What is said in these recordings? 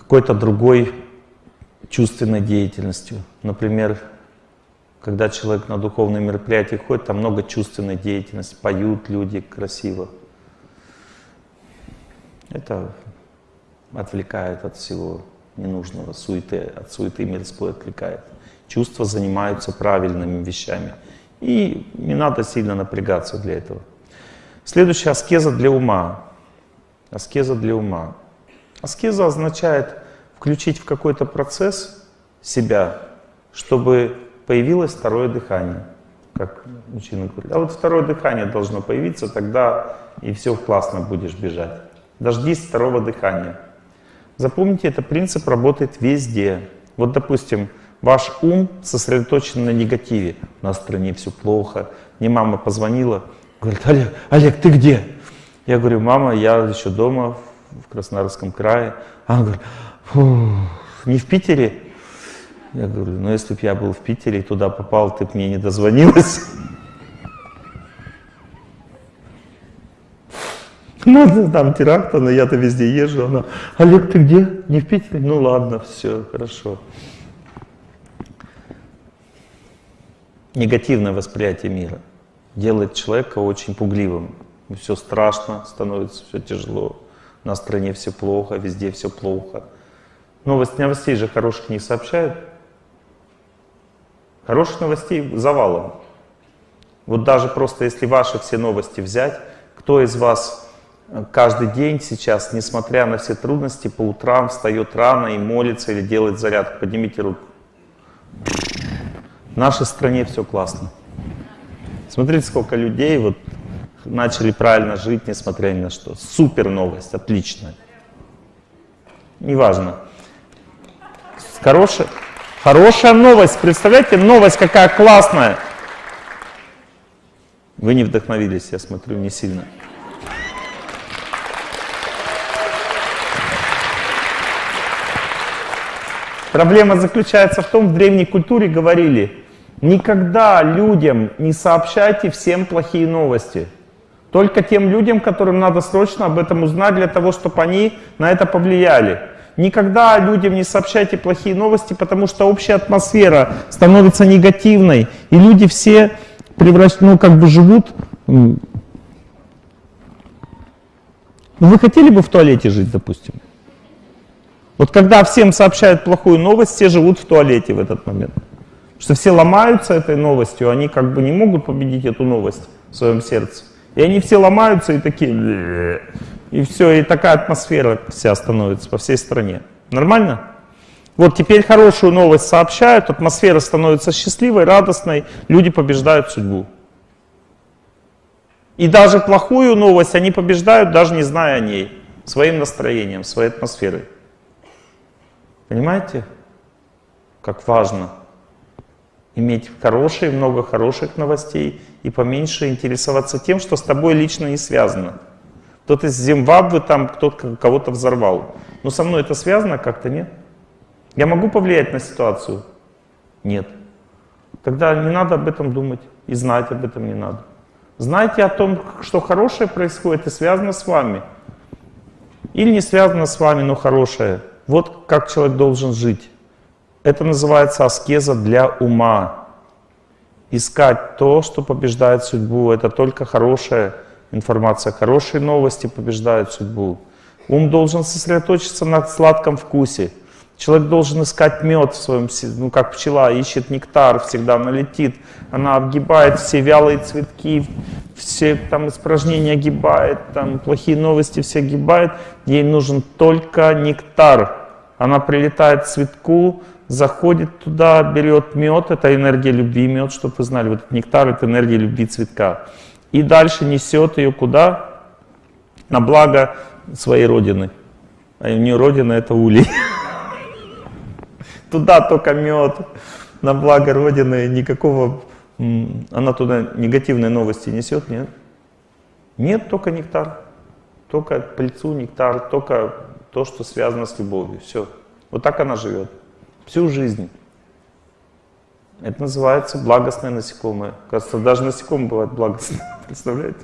какой-то другой чувственной деятельностью. Например, когда человек на духовные мероприятия ходит, там много чувственной деятельности, поют люди красиво. Это отвлекает от всего ненужного, суеты, от суеты мирской отвлекает. Чувства занимаются правильными вещами. И не надо сильно напрягаться для этого. Следующая аскеза для ума. Аскеза для ума. Аскеза означает включить в какой-то процесс себя, чтобы появилось второе дыхание, как мужчина говорит. А вот второе дыхание должно появиться, тогда и все классно будешь бежать. Дождись второго дыхания. Запомните, этот принцип работает везде. Вот, допустим, ваш ум сосредоточен на негативе. У нас в стране все плохо. Мне мама позвонила, говорит, Олег, Олег, ты где? Я говорю, мама, я еще дома, в Краснодарском крае. Она говорит, не в Питере? Я говорю, ну если бы я был в Питере и туда попал, ты бы мне не дозвонилась. Ну, там теракт, но я-то везде езжу. Она, Олег, ты где? Не в Питере? Ну ладно, все, хорошо. Негативное восприятие мира делает человека очень пугливым. Все страшно, становится все тяжело. На стране все плохо, везде все плохо. Новость, новостей же хороших не сообщают. Хороших новостей завалом. Вот даже просто если ваши все новости взять, кто из вас э, каждый день сейчас, несмотря на все трудности, по утрам встает рано и молится или делает зарядку? Поднимите руку. В нашей стране все классно. Смотрите, сколько людей вот начали правильно жить, несмотря ни на что. Супер новость, отличная. Неважно. Хорошая. Хорошая новость, представляете, новость какая классная. Вы не вдохновились, я смотрю, не сильно. Проблема заключается в том, в древней культуре говорили, никогда людям не сообщайте всем плохие новости. Только тем людям, которым надо срочно об этом узнать, для того, чтобы они на это повлияли. Никогда людям не сообщайте плохие новости, потому что общая атмосфера становится негативной, и люди все превращ... ну, как бы живут... Ну, вы хотели бы в туалете жить, допустим? Вот когда всем сообщают плохую новость, все живут в туалете в этот момент. Потому что все ломаются этой новостью, они как бы не могут победить эту новость в своем сердце. И они все ломаются и такие... И все, и такая атмосфера вся становится по всей стране. Нормально? Вот теперь хорошую новость сообщают, атмосфера становится счастливой, радостной, люди побеждают судьбу. И даже плохую новость они побеждают, даже не зная о ней, своим настроением, своей атмосферой. Понимаете, как важно иметь хорошие, много хороших новостей и поменьше интересоваться тем, что с тобой лично не связано. Кто-то из Зимбабве там кто-то кого-то взорвал. Но со мной это связано как-то, нет? Я могу повлиять на ситуацию? Нет. Тогда не надо об этом думать и знать об этом не надо. Знайте о том, что хорошее происходит и связано с вами. Или не связано с вами, но хорошее. Вот как человек должен жить. Это называется аскеза для ума. Искать то, что побеждает судьбу. Это только хорошее информация. Хорошие новости побеждают судьбу. Ум должен сосредоточиться на сладком вкусе. Человек должен искать мед в своем, ну как пчела ищет нектар, всегда налетит. Она обгибает все вялые цветки, все там испражнения огибает, там плохие новости все огибает. Ей нужен только нектар. Она прилетает к цветку, заходит туда, берет мед, это энергия любви мед, чтобы вы знали, вот этот нектар это энергия любви цветка и дальше несет ее куда? На благо своей родины. А у нее родина это улей. Туда только мед, на благо родины, никакого... Она туда негативные новости несет, нет? Нет, только нектар. Только пыльцу, нектар, только то, что связано с любовью. Все. Вот так она живет. Всю жизнь. Это называется благостное насекомое. Кажется, даже насекомые бывают благостные. Представляете?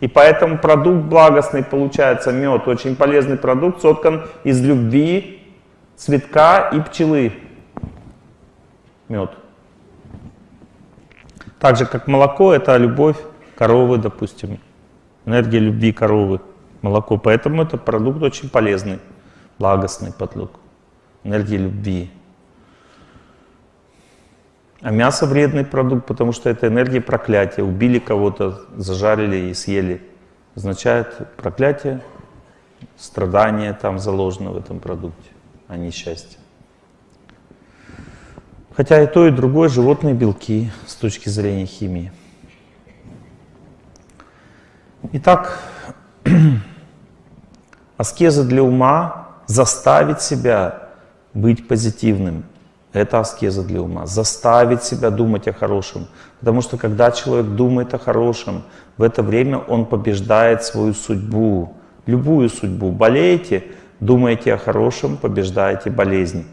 И поэтому продукт благостный получается, мед, очень полезный продукт, соткан из любви цветка и пчелы. Мед. Так же, как молоко, это любовь коровы, допустим. Энергия любви коровы, молоко. Поэтому это продукт очень полезный, благостный подлог. Энергия любви. А мясо вредный продукт, потому что это энергия проклятия. Убили кого-то, зажарили и съели. Означает проклятие, страдание там заложено в этом продукте, а не счастье. Хотя и то, и другое животные белки с точки зрения химии. Итак, аскеза для ума заставить себя быть позитивным – это аскеза для ума. Заставить себя думать о хорошем. Потому что когда человек думает о хорошем, в это время он побеждает свою судьбу. Любую судьбу. Болеете, думаете о хорошем, побеждаете болезнь.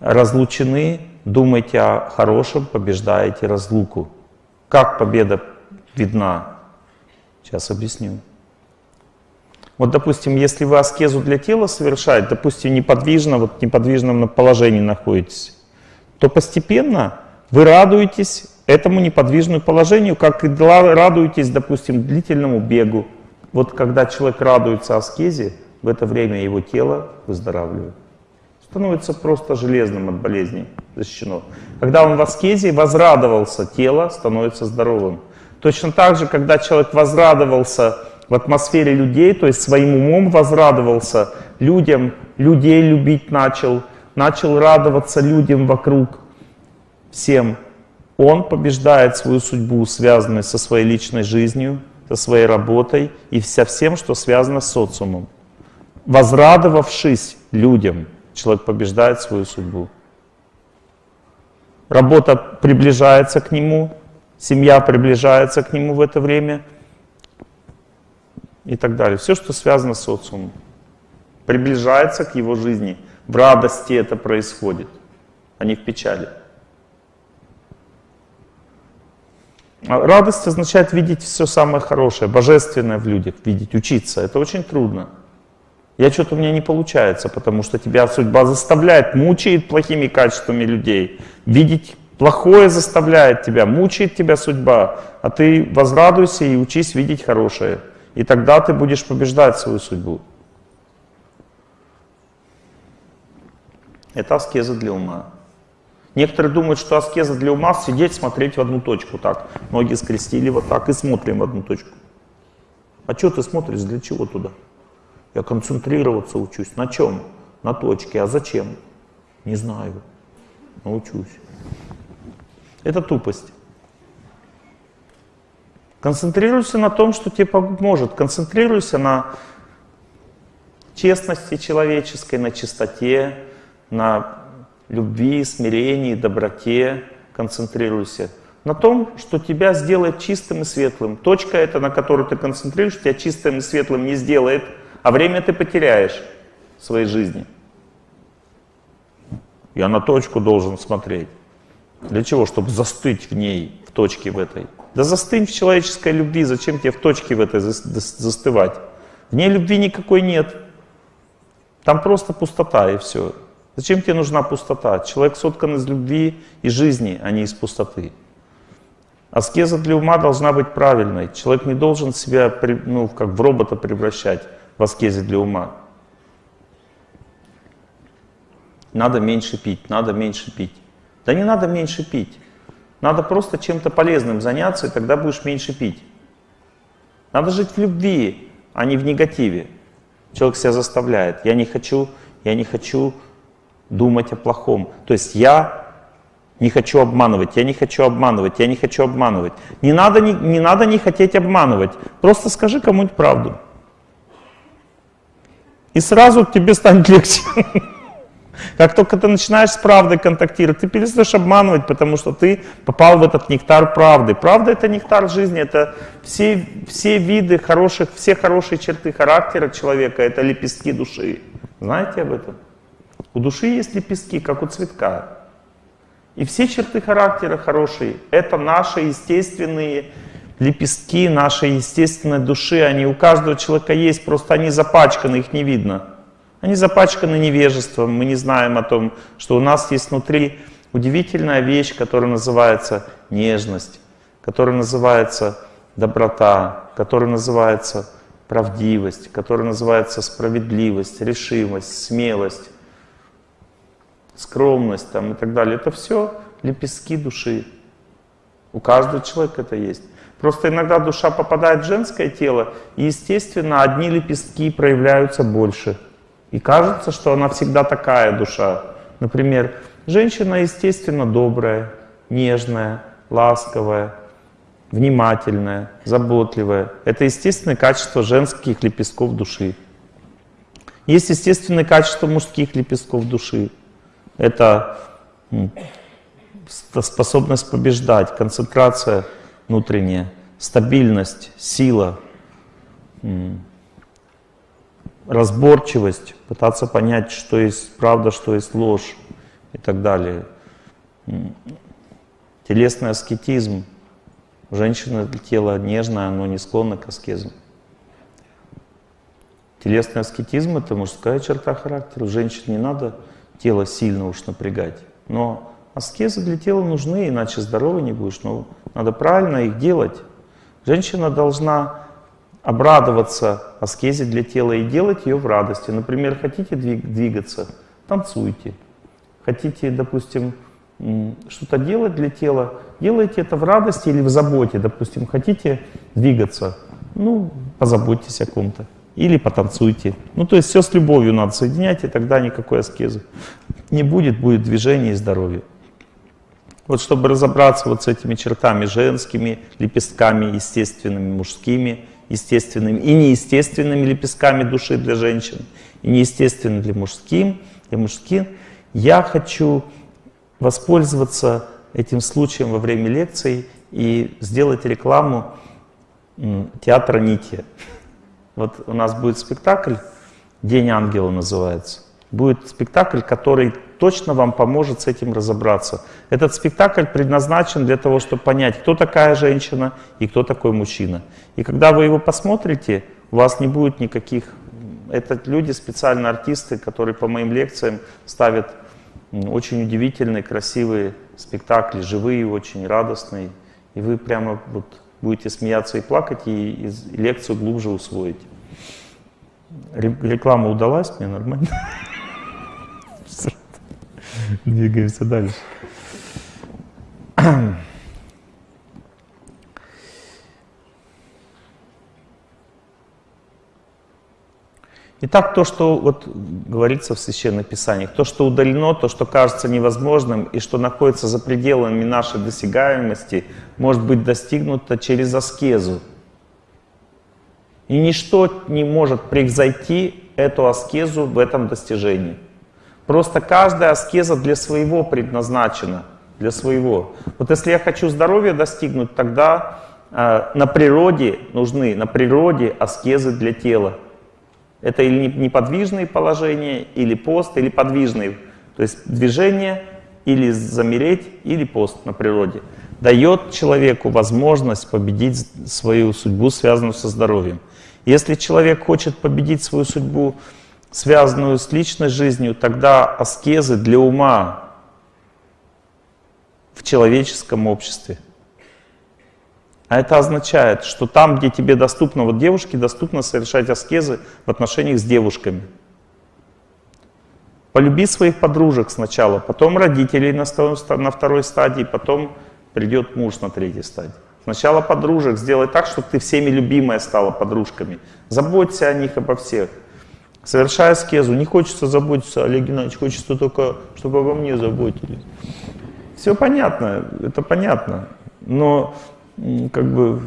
Разлучены, думаете о хорошем, побеждаете разлуку. Как победа видна? Сейчас объясню. Вот, допустим, если вы аскезу для тела совершаете, допустим, неподвижно, вот в неподвижном положении находитесь, то постепенно вы радуетесь этому неподвижному положению, как и радуетесь, допустим, длительному бегу. Вот когда человек радуется аскезе, в это время его тело выздоравливает. Становится просто железным от болезней, защищено. Когда он в аскезе возрадовался, тело становится здоровым. Точно так же, когда человек возрадовался в атмосфере людей, то есть своим умом возрадовался людям, людей любить начал, начал радоваться людям вокруг, всем, он побеждает свою судьбу, связанную со своей личной жизнью, со своей работой и со всем, что связано с социумом. Возрадовавшись людям, человек побеждает свою судьбу. Работа приближается к нему, семья приближается к нему в это время и так далее. Все, что связано с социумом, приближается к его жизни – в радости это происходит, а не в печали. А радость означает видеть все самое хорошее, божественное в людях, видеть, учиться. Это очень трудно. Я что-то у меня не получается, потому что тебя судьба заставляет, мучает плохими качествами людей. Видеть плохое заставляет тебя, мучает тебя судьба, а ты возрадуйся и учись видеть хорошее. И тогда ты будешь побеждать свою судьбу. Это аскеза для ума. Некоторые думают, что аскеза для ума — сидеть, смотреть в одну точку так. Ноги скрестили вот так и смотрим в одну точку. А что ты смотришь, для чего туда? Я концентрироваться учусь. На чем? На точке. А зачем? Не знаю. Научусь. Это тупость. Концентрируйся на том, что тебе поможет. Концентрируйся на честности человеческой, на чистоте, на любви, смирении, доброте концентрируйся. На том, что тебя сделает чистым и светлым. Точка эта, на которую ты концентрируешься, тебя чистым и светлым не сделает, а время ты потеряешь в своей жизни. Я на точку должен смотреть. Для чего? Чтобы застыть в ней, в точке в этой. Да застынь в человеческой любви, зачем тебе в точке в этой застывать? В ней любви никакой нет. Там просто пустота и все. Зачем тебе нужна пустота? Человек соткан из любви и жизни, а не из пустоты. Аскеза для ума должна быть правильной. Человек не должен себя ну, как в робота превращать в аскезе для ума. Надо меньше пить, надо меньше пить. Да не надо меньше пить. Надо просто чем-то полезным заняться, и тогда будешь меньше пить. Надо жить в любви, а не в негативе. Человек себя заставляет. Я не хочу, я не хочу думать о плохом. То есть я не хочу обманывать, я не хочу обманывать, я не хочу обманывать. Не надо не, не, надо не хотеть обманывать. Просто скажи кому-нибудь правду. И сразу тебе станет легче. Как только ты начинаешь с правдой контактировать, ты перестаешь обманывать, потому что ты попал в этот нектар правды. Правда — это нектар жизни, это все, все виды хороших, все хорошие черты характера человека, это лепестки души. Знаете об этом? У души есть лепестки, как у цветка. И все черты характера хорошие — это наши естественные лепестки нашей естественной души. Они у каждого человека есть, просто они запачканы, их не видно. Они запачканы невежеством, мы не знаем о том, что у нас есть внутри удивительная вещь, которая называется нежность, которая называется доброта, которая называется правдивость, которая называется справедливость, решимость, смелость, скромность там, и так далее. Это все лепестки души. У каждого человека это есть. Просто иногда душа попадает в женское тело, и, естественно, одни лепестки проявляются больше. И кажется, что она всегда такая душа. Например, женщина, естественно, добрая, нежная, ласковая, внимательная, заботливая. Это естественное качество женских лепестков души. Есть естественное качество мужских лепестков души. Это способность побеждать, концентрация внутренняя, стабильность, сила, разборчивость, пытаться понять, что есть правда, что есть ложь и так далее. Телесный аскетизм. Женщина тело нежное, но не склонна к аскезам. Телесный аскетизм — это мужская черта характера. Женщине не надо тело сильно уж напрягать. Но аскезы для тела нужны, иначе здоровый не будешь. Но надо правильно их делать. Женщина должна обрадоваться аскезе для тела и делать ее в радости. Например, хотите двигаться, танцуйте. Хотите, допустим, что-то делать для тела, делайте это в радости или в заботе. Допустим, хотите двигаться, ну, позаботьтесь о ком-то. Или потанцуйте. Ну, то есть все с любовью надо соединять, и тогда никакой аскезы не будет, будет движение и здоровье. Вот чтобы разобраться вот с этими чертами женскими, лепестками, естественными, мужскими, естественными и неестественными лепестками души для женщин, и неестественными для мужским, для мужских, я хочу воспользоваться этим случаем во время лекций и сделать рекламу театра Нити. Вот у нас будет спектакль «День ангела» называется. Будет спектакль, который точно вам поможет с этим разобраться. Этот спектакль предназначен для того, чтобы понять, кто такая женщина и кто такой мужчина. И когда вы его посмотрите, у вас не будет никаких... Это люди, специально артисты, которые по моим лекциям ставят очень удивительные, красивые спектакли, живые, очень радостные. И вы прямо вот будете смеяться и плакать, и, и лекцию глубже усвоите. Реклама удалась мне нормально. Двигаемся дальше. Итак, то, что вот говорится в Священных Писаниях, то, что удалено, то, что кажется невозможным и что находится за пределами нашей досягаемости, может быть достигнуто через аскезу. И ничто не может превзойти эту аскезу в этом достижении. Просто каждая аскеза для своего предназначена, для своего. Вот если я хочу здоровья достигнуть, тогда э, на природе нужны, на природе аскезы для тела. Это или неподвижные положения, или пост, или подвижные. То есть движение, или замереть, или пост на природе. Дает человеку возможность победить свою судьбу, связанную со здоровьем. Если человек хочет победить свою судьбу, связанную с личной жизнью, тогда аскезы для ума в человеческом обществе. А это означает, что там, где тебе доступно, вот девушке доступно совершать аскезы в отношениях с девушками. Полюби своих подружек сначала, потом родителей на, второй стадии, потом придет муж на третьей стадии. Сначала подружек сделай так, чтобы ты всеми любимая стала подружками. Заботься о них, обо всех. Совершая аскезу, не хочется заботиться, Олег Геннадьевич, хочется только, чтобы обо мне заботились. Все понятно, это понятно, но как бы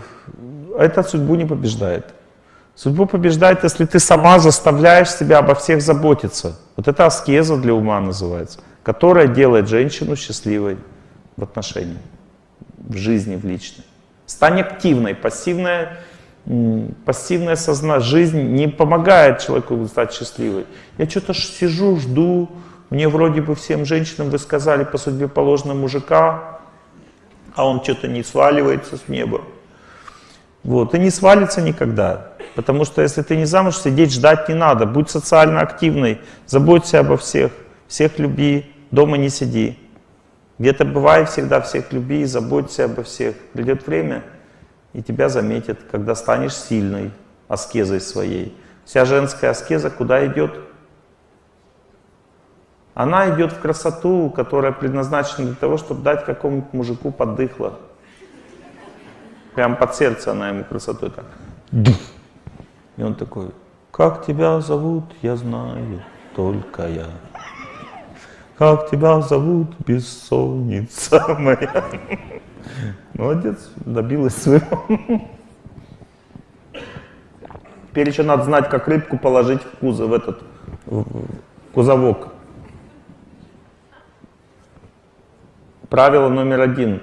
это судьбу не побеждает. Судьбу побеждает, если ты сама заставляешь себя обо всех заботиться. Вот это аскеза для ума называется, которая делает женщину счастливой в отношениях, в жизни, в личной. Стань активной, пассивная пассивная созна... жизнь не помогает человеку стать счастливой. Я что-то сижу, жду, мне вроде бы всем женщинам вы сказали по судьбе положено мужика, а он что-то не сваливается с неба. Вот, и не свалится никогда. Потому что если ты не замуж, сидеть ждать не надо. Будь социально активной, заботься обо всех, всех люби, дома не сиди. Где-то бывай всегда всех люби, заботься обо всех. Придет время, и тебя заметят, когда станешь сильной аскезой своей. Вся женская аскеза куда идет? Она идет в красоту, которая предназначена для того, чтобы дать какому-нибудь мужику поддыхло. Прям под сердце она ему красотой так. И он такой, как тебя зовут, я знаю, только я. Как тебя зовут, бессонница моя. Молодец, добилась своего. Теперь еще надо знать, как рыбку положить в кузов, в этот в кузовок. Правило номер один.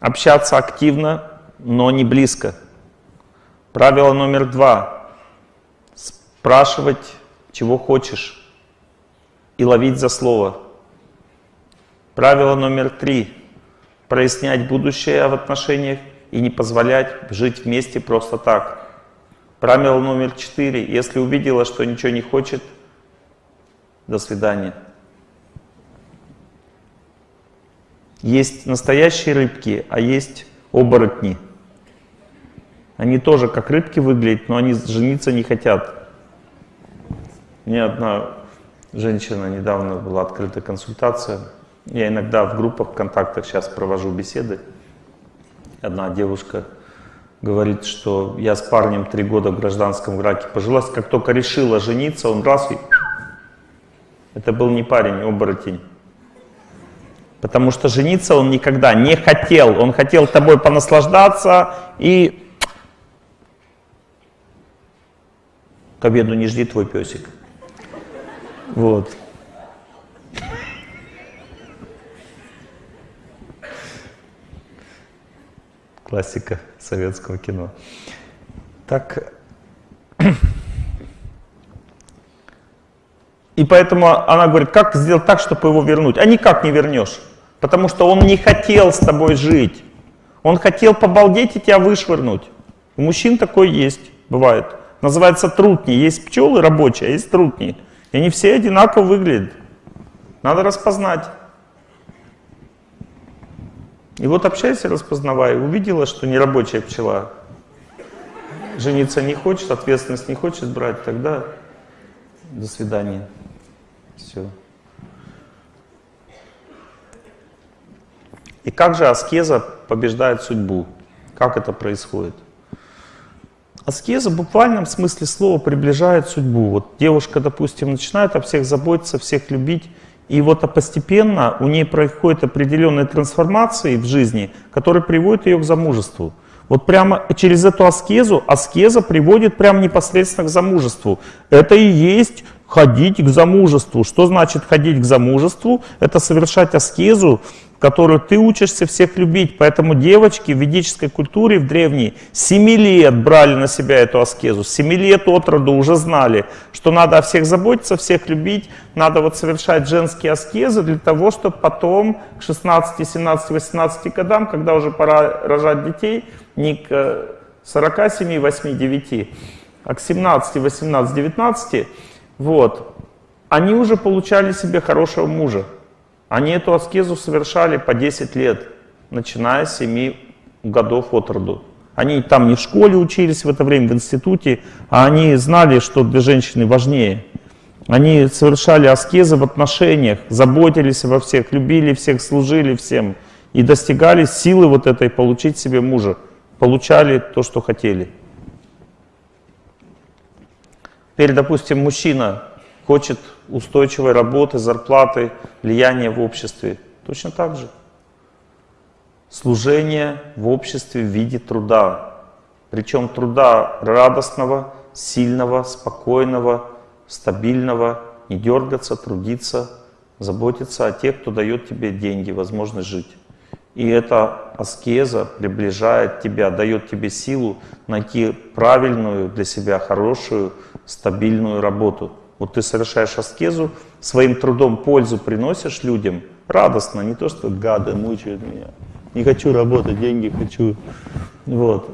Общаться активно, но не близко. Правило номер два. Спрашивать, чего хочешь, и ловить за слово. Правило номер три. Прояснять будущее в отношениях и не позволять жить вместе просто так. Правило номер четыре. Если увидела, что ничего не хочет, до свидания. Есть настоящие рыбки, а есть оборотни. Они тоже как рыбки выглядят, но они жениться не хотят. Мне одна женщина, недавно была открыта консультация. Я иногда в группах ВКонтактах сейчас провожу беседы. Одна девушка говорит, что я с парнем три года в гражданском браке пожилась, как только решила жениться, он раз и... Это был не парень, а оборотень. Потому что жениться он никогда не хотел. Он хотел тобой понаслаждаться и... К обеду не жди твой песик. Вот. Классика советского кино. Так. И поэтому она говорит, как сделать так, чтобы его вернуть? А никак не вернешь. Потому что он не хотел с тобой жить. Он хотел побалдеть и тебя вышвырнуть. У мужчин такое есть, бывает. Называется трутни. Есть пчелы рабочие, а есть трутни. И они все одинаково выглядят. Надо распознать. И вот общайся, распознавай, увидела, что не рабочая пчела, жениться не хочет, ответственность не хочет брать, тогда до свидания. Все. И как же аскеза побеждает судьбу? Как это происходит? Аскеза в буквальном смысле слова приближает судьбу. Вот девушка, допустим, начинает о всех заботиться, всех любить, и вот а постепенно у нее происходят определенные трансформации в жизни, которые приводят ее к замужеству. Вот прямо через эту аскезу, аскеза приводит прямо непосредственно к замужеству. Это и есть ходить к замужеству. Что значит ходить к замужеству? Это совершать аскезу, которую ты учишься всех любить. Поэтому девочки в ведической культуре, в древней, 7 лет брали на себя эту аскезу. 7 лет от роду уже знали, что надо о всех заботиться, всех любить. Надо вот совершать женские аскезы для того, чтобы потом к 16, 17, 18 годам, когда уже пора рожать детей, не к 47, 8, 9, а к 17, 18, 19, вот, они уже получали себе хорошего мужа. Они эту аскезу совершали по 10 лет, начиная с 7 годов от роду. Они там не в школе учились в это время, в институте, а они знали, что для женщины важнее. Они совершали аскезы в отношениях, заботились обо всех, любили всех, служили всем и достигали силы вот этой получить себе мужа. Получали то, что хотели. Теперь, допустим, мужчина хочет устойчивой работы, зарплаты, влияния в обществе. Точно так же. Служение в обществе в виде труда. Причем труда радостного, сильного, спокойного, стабильного, не дергаться, трудиться, заботиться о тех, кто дает тебе деньги, возможность жить. И эта аскеза приближает тебя, дает тебе силу найти правильную для себя, хорошую, стабильную работу. Вот ты совершаешь аскезу, своим трудом пользу приносишь людям, радостно, не то, что гады мучают меня. не хочу работать, деньги хочу. Вот.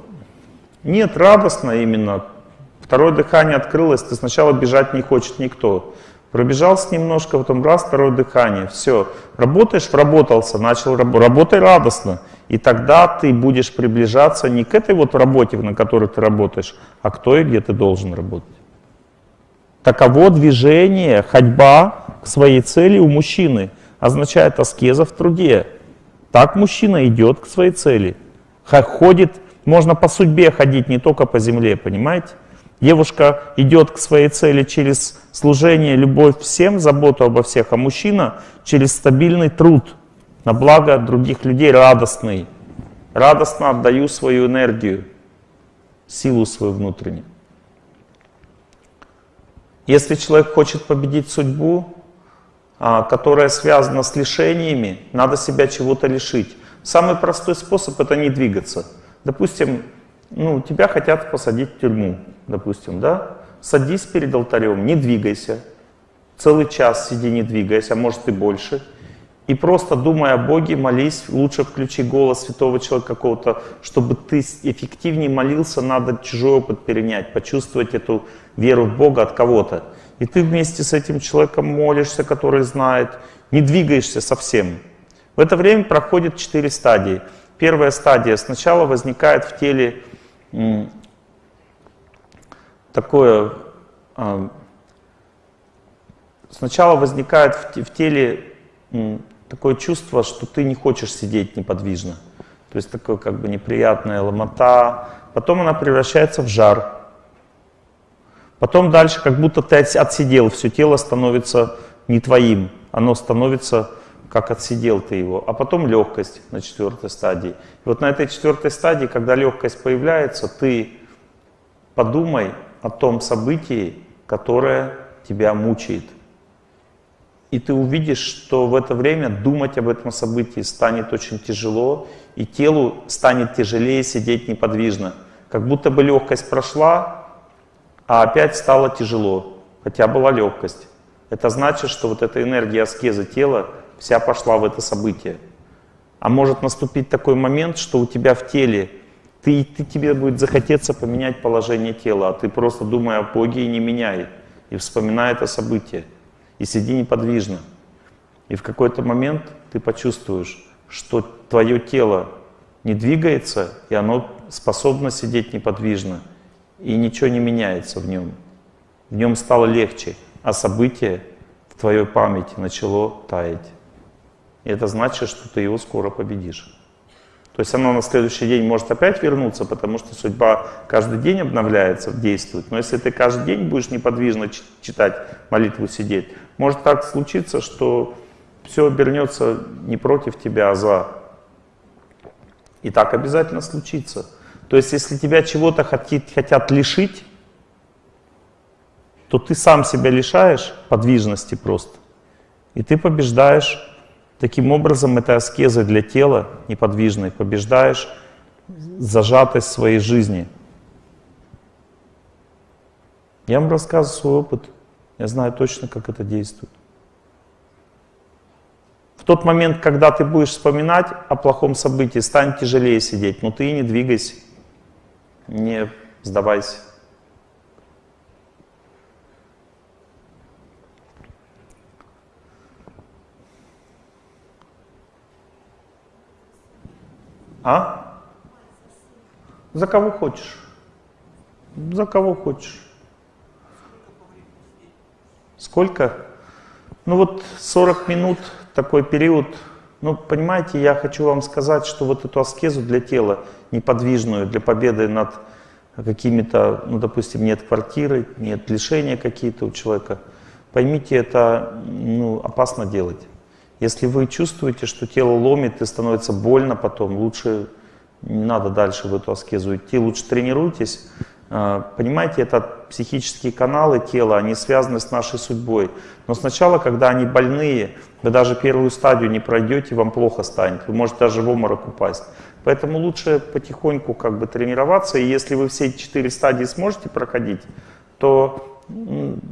Нет, радостно именно. Второе дыхание открылось, ты сначала бежать не хочет никто. Пробежался немножко, потом раз, второе дыхание, все. Работаешь, вработался, начал работать, работай радостно. И тогда ты будешь приближаться не к этой вот работе, на которой ты работаешь, а к той, где ты должен работать. Таково движение, ходьба к своей цели у мужчины означает аскеза в труде. Так мужчина идет к своей цели. Ходит, можно по судьбе ходить, не только по земле, понимаете? Девушка идет к своей цели через служение, любовь всем, заботу обо всех, а мужчина через стабильный труд на благо других людей, радостный. Радостно отдаю свою энергию, силу свою внутреннюю. Если человек хочет победить судьбу, а, которая связана с лишениями, надо себя чего-то лишить. Самый простой способ это не двигаться. Допустим, ну, тебя хотят посадить в тюрьму, допустим, да? Садись перед алтарем, не двигайся. Целый час сиди, не двигайся, а может и больше. И просто думая о Боге, молись, лучше включи голос святого человека какого-то, чтобы ты эффективнее молился, надо чужой опыт перенять, почувствовать эту веру в Бога от кого-то. И ты вместе с этим человеком молишься, который знает, не двигаешься совсем. В это время проходит четыре стадии. Первая стадия. Сначала возникает в теле такое... А, сначала возникает в теле такое чувство, что ты не хочешь сидеть неподвижно. То есть такое как бы неприятная ломота. Потом она превращается в жар. Потом дальше как будто ты отсидел, все тело становится не твоим. Оно становится как отсидел ты его. А потом легкость на четвертой стадии. И вот на этой четвертой стадии, когда легкость появляется, ты подумай о том событии, которое тебя мучает. И ты увидишь, что в это время думать об этом событии станет очень тяжело, и телу станет тяжелее сидеть неподвижно. Как будто бы легкость прошла, а опять стало тяжело, хотя была легкость. Это значит, что вот эта энергия аскезы тела вся пошла в это событие. А может наступить такой момент, что у тебя в теле, ты, ты, тебе будет захотеться поменять положение тела, а ты просто думай о Боге и не меняй, и вспоминай это событие и сиди неподвижно. И в какой-то момент ты почувствуешь, что твое тело не двигается, и оно способно сидеть неподвижно, и ничего не меняется в нем. В нем стало легче, а событие в твоей памяти начало таять. И это значит, что ты его скоро победишь. То есть оно на следующий день может опять вернуться, потому что судьба каждый день обновляется, действует. Но если ты каждый день будешь неподвижно читать молитву, сидеть, может так случиться, что все обернется не против тебя, а за. И так обязательно случится. То есть если тебя чего-то хотят лишить, то ты сам себя лишаешь подвижности просто. И ты побеждаешь Таким образом, этой аскезой для тела неподвижной побеждаешь зажатость своей жизни. Я вам рассказываю свой опыт. Я знаю точно, как это действует. В тот момент, когда ты будешь вспоминать о плохом событии, станет тяжелее сидеть, но ты не двигайся, не сдавайся. А? За кого хочешь. За кого хочешь. Сколько? Ну вот 40 минут, такой период. Ну, понимаете, я хочу вам сказать, что вот эту аскезу для тела, неподвижную, для победы над какими-то, ну, допустим, нет квартиры, нет лишения какие-то у человека, поймите, это ну, опасно делать. Если вы чувствуете, что тело ломит и становится больно потом, лучше не надо дальше в эту аскезу идти, лучше тренируйтесь. А, понимаете, это психические каналы тела, они связаны с нашей судьбой. Но сначала, когда они больные, вы даже первую стадию не пройдете, вам плохо станет. Вы можете даже в обморок упасть. Поэтому лучше потихоньку как бы тренироваться. И если вы все четыре стадии сможете проходить, то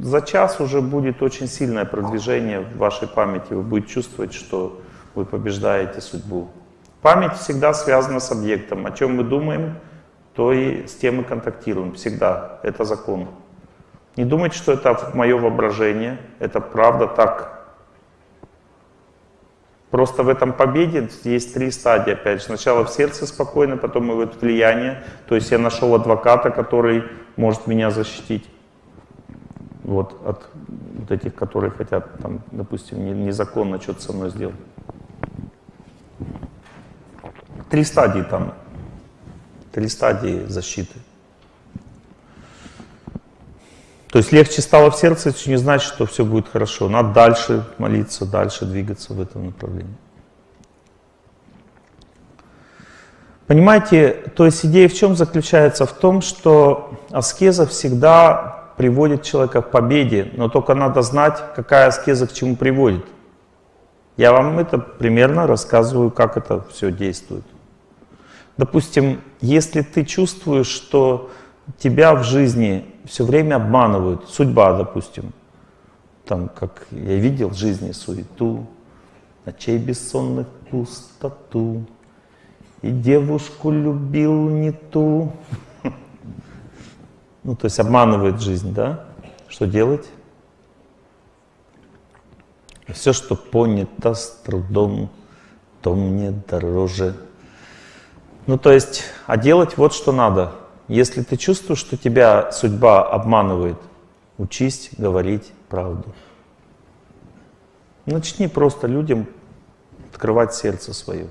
за час уже будет очень сильное продвижение в вашей памяти. Вы будете чувствовать, что вы побеждаете судьбу. Память всегда связана с объектом. О чем мы думаем, то и с тем мы контактируем. Всегда. Это закон. Не думайте, что это мое воображение. Это правда так. Просто в этом победе есть три стадии, опять же. Сначала в сердце спокойно, потом и вот влияние. То есть я нашел адвоката, который может меня защитить. Вот от вот этих, которые хотят, там, допустим, незаконно что-то со мной сделать. Три стадии там. Три стадии защиты. То есть легче стало в сердце, это не значит, что все будет хорошо. Надо дальше молиться, дальше двигаться в этом направлении. Понимаете, то есть идея в чем заключается? В том, что аскеза всегда приводит человека к победе, но только надо знать, какая аскеза к чему приводит. Я вам это примерно рассказываю, как это все действует. Допустим, если ты чувствуешь, что тебя в жизни все время обманывают, судьба, допустим, там, как я видел в жизни суету, ночей бессонных пустоту, и девушку любил не ту. Ну, то есть обманывает жизнь, да? Что делать? Все, что понято с трудом, то мне дороже. Ну, то есть, а делать вот что надо. Если ты чувствуешь, что тебя судьба обманывает, учись говорить правду. Начни просто людям открывать сердце свое.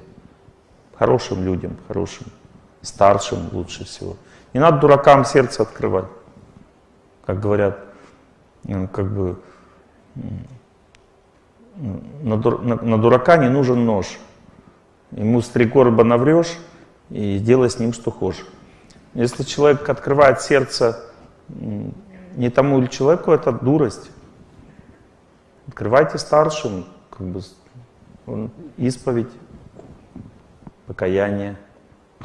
Хорошим людям, хорошим, старшим лучше всего. Не надо дуракам сердце открывать. Как говорят, как бы на, дурака не нужен нож. Ему с три короба наврешь и делай с ним что хочешь. Если человек открывает сердце не тому или человеку, это дурость. Открывайте старшим, как бы, исповедь, покаяние.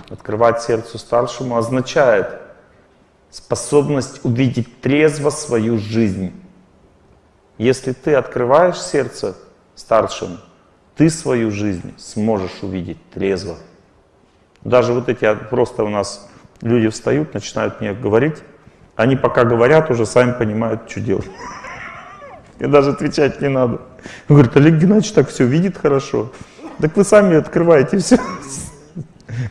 Открывать сердце старшему означает способность увидеть трезво свою жизнь. Если ты открываешь сердце старшим, ты свою жизнь сможешь увидеть трезво. Даже вот эти просто у нас Люди встают, начинают мне говорить. Они пока говорят, уже сами понимают, что делать. И даже отвечать не надо. Он говорит, Олег Геннадьевич так все видит хорошо. Так вы сами открываете все.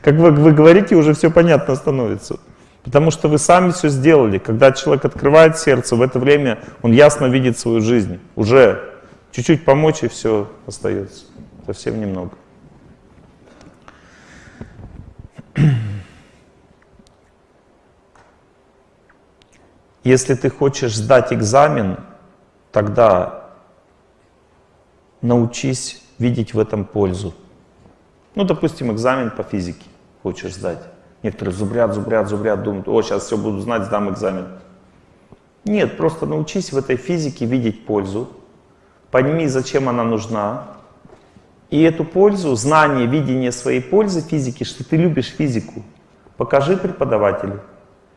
Как вы, вы говорите, уже все понятно становится. Потому что вы сами все сделали. Когда человек открывает сердце, в это время он ясно видит свою жизнь. Уже чуть-чуть помочь, и все остается. Совсем немного. Если ты хочешь сдать экзамен, тогда научись видеть в этом пользу. Ну, допустим, экзамен по физике хочешь сдать. Некоторые зубрят, зубрят, зубрят, думают, о, сейчас все буду знать, сдам экзамен. Нет, просто научись в этой физике видеть пользу, пойми, зачем она нужна, и эту пользу, знание, видение своей пользы физики, что ты любишь физику, покажи преподавателю.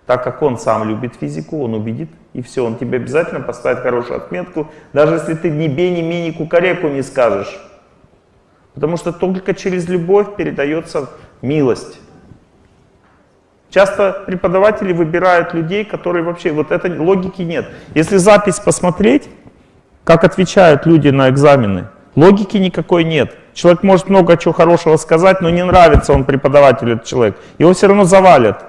Так как он сам любит физику, он убедит, и все, он тебе обязательно поставит хорошую отметку, даже если ты ни бе, ни ми, кукареку не скажешь. Потому что только через любовь передается милость. Часто преподаватели выбирают людей, которые вообще, вот этой логики нет. Если запись посмотреть, как отвечают люди на экзамены, логики никакой нет. Человек может много чего хорошего сказать, но не нравится он преподаватель, этот человек. Его все равно завалят.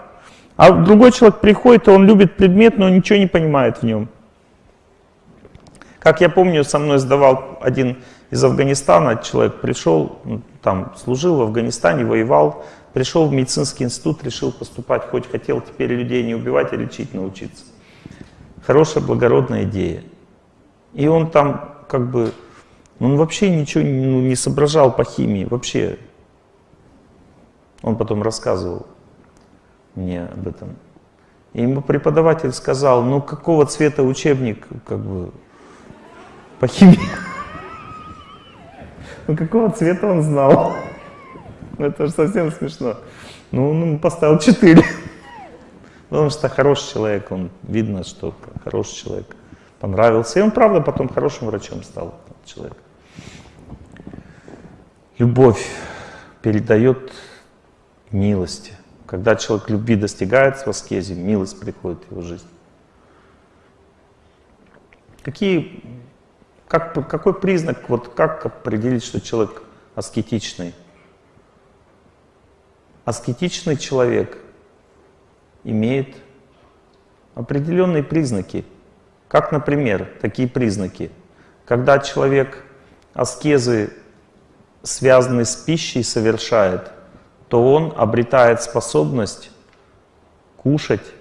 А другой человек приходит, и он любит предмет, но ничего не понимает в нем. Как я помню, со мной сдавал один из Афганистана, человек пришел, ну, там служил в Афганистане, воевал, пришел в медицинский институт, решил поступать, хоть хотел теперь людей не убивать, а лечить научиться. Хорошая, благородная идея. И он там как бы, он вообще ничего ну, не соображал по химии, вообще. Он потом рассказывал мне об этом. И ему преподаватель сказал, ну какого цвета учебник как бы по химии? Ну какого цвета он знал? Это же совсем смешно. Ну он поставил 4. Потому что хороший человек, он видно, что хороший человек. Понравился. И он, правда, потом хорошим врачом стал, человек. Любовь передает милости. Когда человек любви достигает в аскезе, милость приходит в его жизнь. Какие, как, какой признак, вот как определить, что человек аскетичный? Аскетичный человек имеет определенные признаки. Как, например, такие признаки. Когда человек аскезы, связанные с пищей, совершает, то он обретает способность кушать,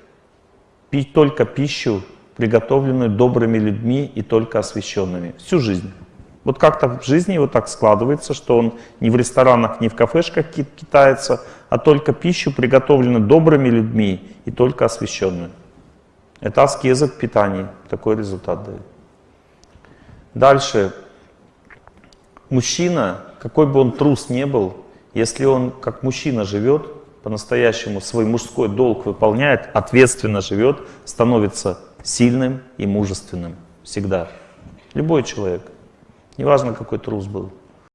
пить только пищу, приготовленную добрыми людьми и только освященными. Всю жизнь. Вот как-то в жизни его так складывается, что он не в ресторанах, не в кафешках китается, а только пищу, приготовленную добрыми людьми и только освященную. Это аскеза в питании. Такой результат дает. Дальше. Мужчина, какой бы он трус не был, если он как мужчина живет, по-настоящему свой мужской долг выполняет, ответственно живет, становится сильным и мужественным. Всегда. Любой человек. Неважно, какой трус был.